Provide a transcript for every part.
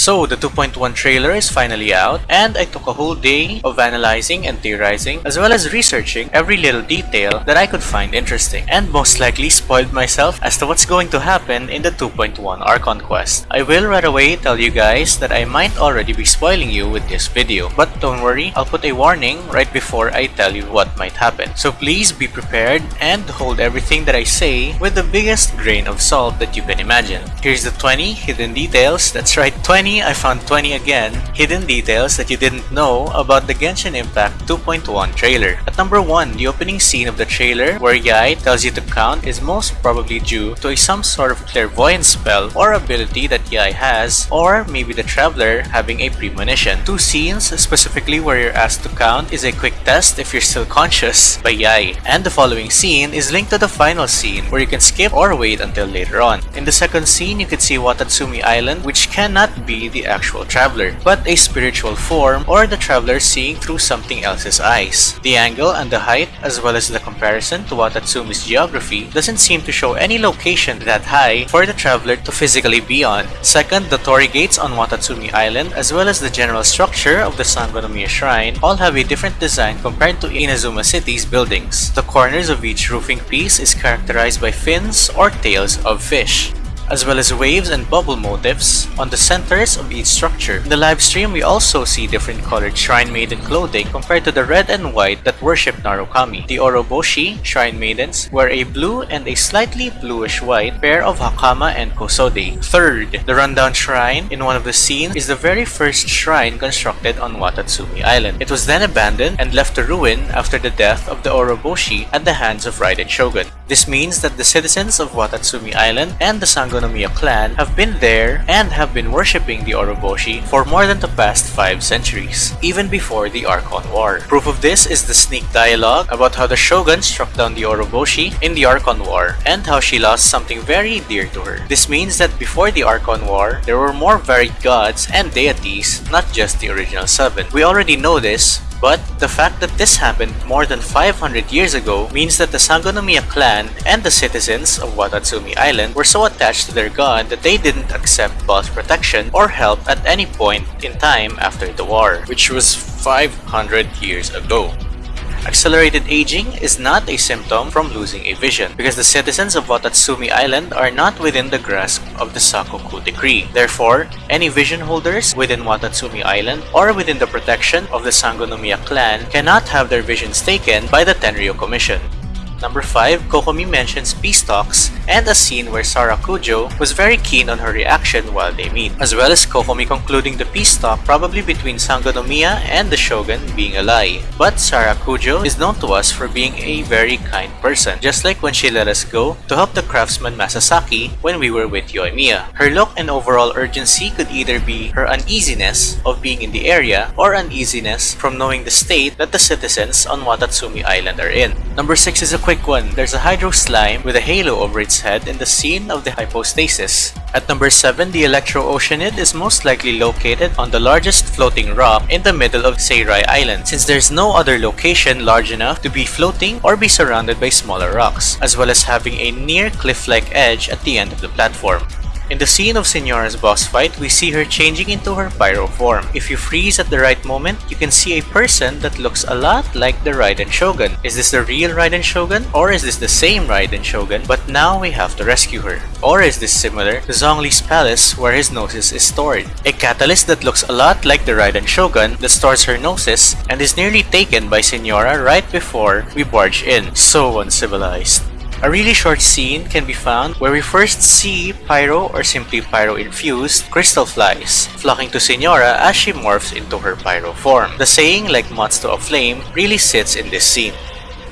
So, the 2.1 trailer is finally out, and I took a whole day of analyzing and theorizing, as well as researching every little detail that I could find interesting, and most likely spoiled myself as to what's going to happen in the 2.1 Archon Quest. I will right away tell you guys that I might already be spoiling you with this video, but don't worry, I'll put a warning right before I tell you what might happen. So please be prepared and hold everything that I say with the biggest grain of salt that you can imagine. Here's the 20 hidden details, that's right 20 20, I found 20 again, hidden details that you didn't know about the Genshin Impact 2.1 trailer. At number 1, the opening scene of the trailer where Yae tells you to count is most probably due to some sort of clairvoyance spell or ability that Yae has, or maybe the traveler having a premonition. Two scenes specifically where you're asked to count is a quick test if you're still conscious by Yae, and the following scene is linked to the final scene where you can skip or wait until later on. In the second scene, you can see Watatsumi Island which cannot be the actual traveler, but a spiritual form or the traveler seeing through something else's eyes. The angle and the height, as well as the comparison to Watatsumi's geography, doesn't seem to show any location that high for the traveler to physically be on. Second, the torii gates on Watatsumi Island, as well as the general structure of the Sangonomiya Shrine, all have a different design compared to Inazuma City's buildings. The corners of each roofing piece is characterized by fins or tails of fish as well as waves and bubble motifs on the centers of each structure. In the live stream, we also see different colored Shrine Maiden clothing compared to the red and white that worship Narukami. The Orobashi Shrine Maidens wear a blue and a slightly bluish white pair of Hakama and Kosode. Third, the rundown shrine in one of the scenes is the very first shrine constructed on Watatsumi Island. It was then abandoned and left to ruin after the death of the Orobashi at the hands of Raiden Shogun. This means that the citizens of Watatsumi Island and the Sango Sangonomiya clan have been there and have been worshipping the Orobashi for more than the past 5 centuries, even before the Archon War. Proof of this is the sneak dialogue about how the Shogun struck down the Orobashi in the Archon War and how she lost something very dear to her. This means that before the Archon War, there were more varied gods and deities, not just the original seven. We already know this but the fact that this happened more than 500 years ago means that the Sangonomiya clan and the citizens of Watatsumi Island were so attached to their god that they didn't accept Baal's protection or help at any point in time after the war, which was 500 years ago. Accelerated aging is not a symptom from losing a vision because the citizens of Watatsumi Island are not within the grasp of the Sakoku Decree. Therefore, any vision holders within Watatsumi Island or within the protection of the Sangonomiya clan cannot have their visions taken by the Tenryo Commission. Number 5, Kokomi mentions peace talks and a scene where Sara Sarakujo was very keen on her reaction while they meet, as well as Kokomi concluding the peace talk probably between Sangonomiya and the Shogun being a lie. But Sara Sarakujo is known to us for being a very kind person, just like when she let us go to help the craftsman Masasaki when we were with Yoimiya. Her look and overall urgency could either be her uneasiness of being in the area or uneasiness from knowing the state that the citizens on Watatsumi Island are in. Number 6 is a quick one. There's a Hydro Slime with a halo over its head in the scene of the hypostasis. At number 7, the Electro Oceanid is most likely located on the largest floating rock in the middle of Seirai Island since there's no other location large enough to be floating or be surrounded by smaller rocks, as well as having a near cliff-like edge at the end of the platform. In the scene of Signora's boss fight, we see her changing into her pyro form. If you freeze at the right moment, you can see a person that looks a lot like the Raiden Shogun. Is this the real Raiden Shogun? Or is this the same Raiden Shogun, but now we have to rescue her? Or is this similar to Zhongli's palace where his gnosis is stored? A catalyst that looks a lot like the Raiden Shogun that stores her gnosis and is nearly taken by Senora right before we barge in. So uncivilized. A really short scene can be found where we first see Pyro or simply Pyro infused crystal flies flocking to Signora as she morphs into her Pyro form. The saying like moths to a flame really sits in this scene.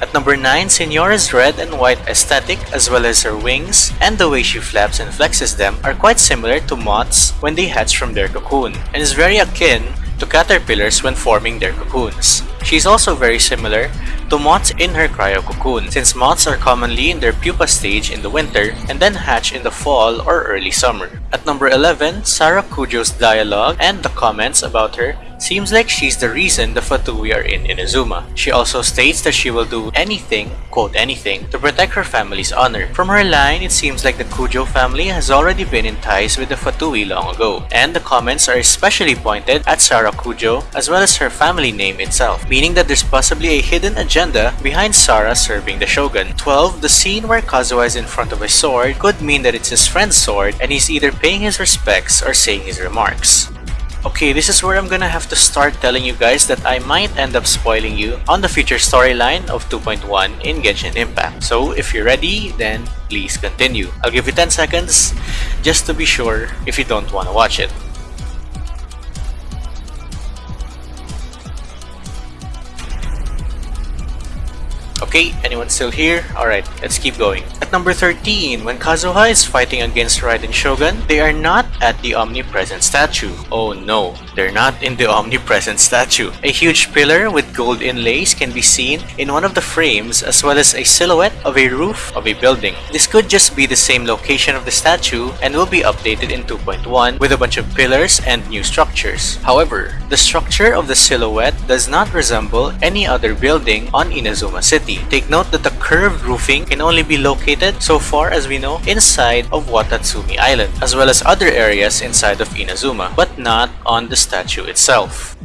At number 9, Signora's red and white aesthetic as well as her wings and the way she flaps and flexes them are quite similar to moths when they hatch from their cocoon and is very akin to caterpillars when forming their cocoons. She is also very similar to moths in her cryo cocoon, since moths are commonly in their pupa stage in the winter and then hatch in the fall or early summer. At number 11, Sara Kujo's dialogue and the comments about her seems like she's the reason the Fatui are in Inazuma. She also states that she will do anything, quote anything, to protect her family's honor. From her line, it seems like the Kujo family has already been in ties with the Fatui long ago, and the comments are especially pointed at Sara Kujo as well as her family name itself, meaning that there's possibly a hidden agenda behind Sara serving the Shogun. 12. The scene where Kazuha is in front of a sword could mean that it's his friend's sword and he's either paying his respects or saying his remarks. Okay, this is where I'm gonna have to start telling you guys that I might end up spoiling you on the future storyline of 2.1 in Genshin Impact. So if you're ready, then please continue. I'll give you 10 seconds just to be sure if you don't wanna watch it. Okay, anyone still here? Alright, let's keep going. At number 13, when Kazuha is fighting against Raiden Shogun, they are not at the omnipresent statue. Oh no, they're not in the omnipresent statue. A huge pillar with gold inlays can be seen in one of the frames as well as a silhouette of a roof of a building. This could just be the same location of the statue and will be updated in 2.1 with a bunch of pillars and new structures. However, the structure of the silhouette does not resemble any other building on Inazuma City. Take note that the curved roofing can only be located, so far as we know, inside of Watatsumi Island, as well as other areas inside of Inazuma, but not on the statue itself.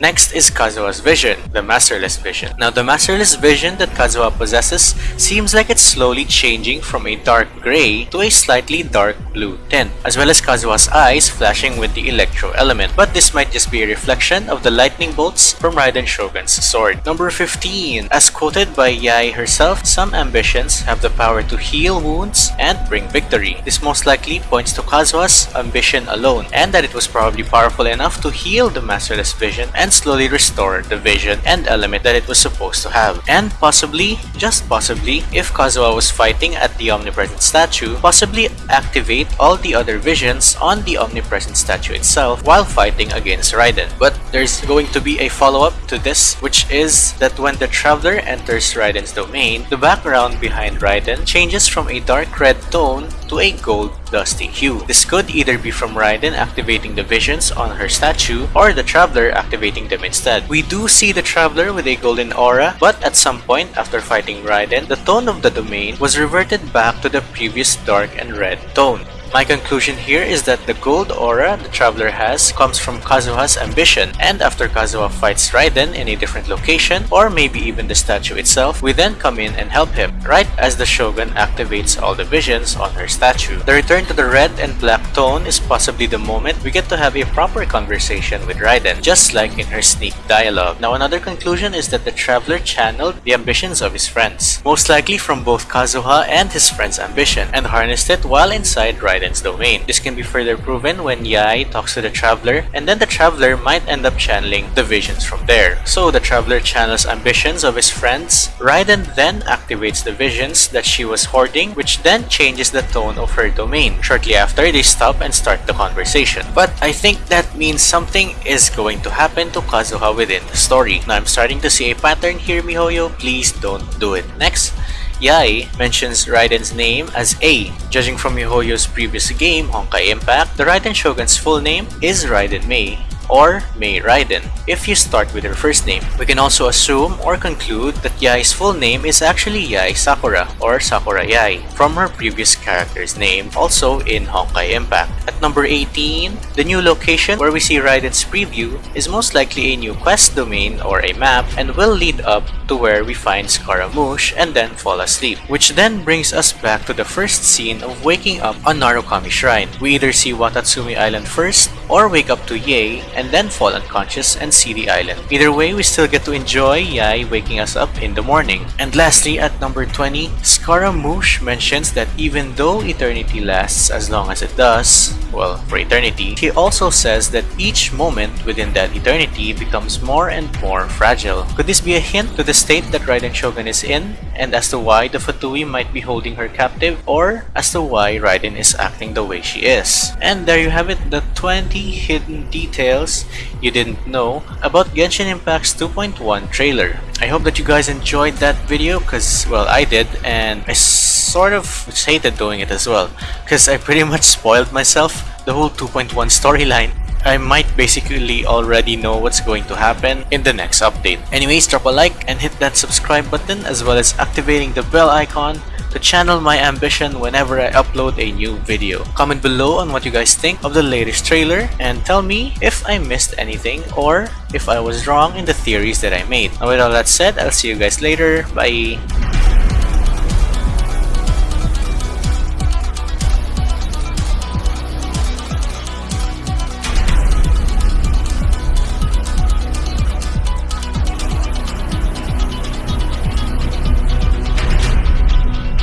Next is Kazuha's vision, the Masterless vision. Now the Masterless vision that Kazuha possesses seems like it's slowly changing from a dark gray to a slightly dark blue tint, as well as Kazuha's eyes flashing with the electro element. But this might just be a reflection of the lightning bolts from Raiden Shogun's sword. Number 15. As quoted by Yae herself, some ambitions have the power to heal wounds and bring victory. This most likely points to Kazuha's ambition alone, and that it was probably powerful enough to heal the Masterless vision and and slowly restore the vision and element that it was supposed to have. And possibly, just possibly, if Kazuha was fighting at the Omnipresent statue, possibly activate all the other visions on the Omnipresent statue itself while fighting against Raiden. But there's going to be a follow-up to this, which is that when the Traveler enters Raiden's domain, the background behind Raiden changes from a dark red tone to a gold dusty hue. This could either be from Raiden activating the visions on her statue or the Traveler activating them instead. We do see the Traveler with a golden aura, but at some point after fighting Raiden, the tone of the domain was reverted back to the previous dark and red tone. My conclusion here is that the gold aura the Traveler has comes from Kazuha's ambition, and after Kazuha fights Raiden in a different location, or maybe even the statue itself, we then come in and help him, right as the Shogun activates all the visions on her statue. The return to the red and black tone is possibly the moment we get to have a proper conversation with Raiden, just like in her sneak dialogue. Now another conclusion is that the Traveler channeled the ambitions of his friends, most likely from both Kazuha and his friend's ambition, and harnessed it while inside Raiden Domain. This can be further proven when Yae talks to the Traveler, and then the Traveler might end up channeling the visions from there. So the Traveler channels ambitions of his friends. Raiden then activates the visions that she was hoarding, which then changes the tone of her domain. Shortly after, they stop and start the conversation. But I think that means something is going to happen to Kazuha within the story. Now I'm starting to see a pattern here, Mihoyo. Please don't do it. Next, Yae mentions Raiden's name as Ei. Judging from Mihoyo's previous game, Honkai Impact, the Raiden Shogun's full name is Raiden Mei or May Raiden if you start with her first name. We can also assume or conclude that Yae's full name is actually Yae Sakura or Sakura Yae from her previous character's name also in Honkai Impact. At number 18, the new location where we see Raiden's preview is most likely a new quest domain or a map and will lead up to where we find Scaramouche and then fall asleep, which then brings us back to the first scene of waking up on Narukami Shrine. We either see Watatsumi Island first or wake up to Yae and then fall unconscious and see the island. Either way, we still get to enjoy Yae waking us up in the morning. And lastly, at number 20, Scaramouche mentions that even though eternity lasts as long as it does, well, for eternity, he also says that each moment within that eternity becomes more and more fragile. Could this be a hint to the state that Raiden Shogun is in, and as to why the Fatui might be holding her captive, or as to why Raiden is acting the way she is? And there you have it, the 20 hidden details you didn't know about Genshin Impact's 2.1 trailer. I hope that you guys enjoyed that video because, well, I did and I sort of hated doing it as well because I pretty much spoiled myself the whole 2.1 storyline. I might basically already know what's going to happen in the next update. Anyways, drop a like and hit that subscribe button as well as activating the bell icon to channel my ambition whenever I upload a new video. Comment below on what you guys think of the latest trailer and tell me if I missed anything or if I was wrong in the theories that I made. And with all that said, I'll see you guys later. Bye!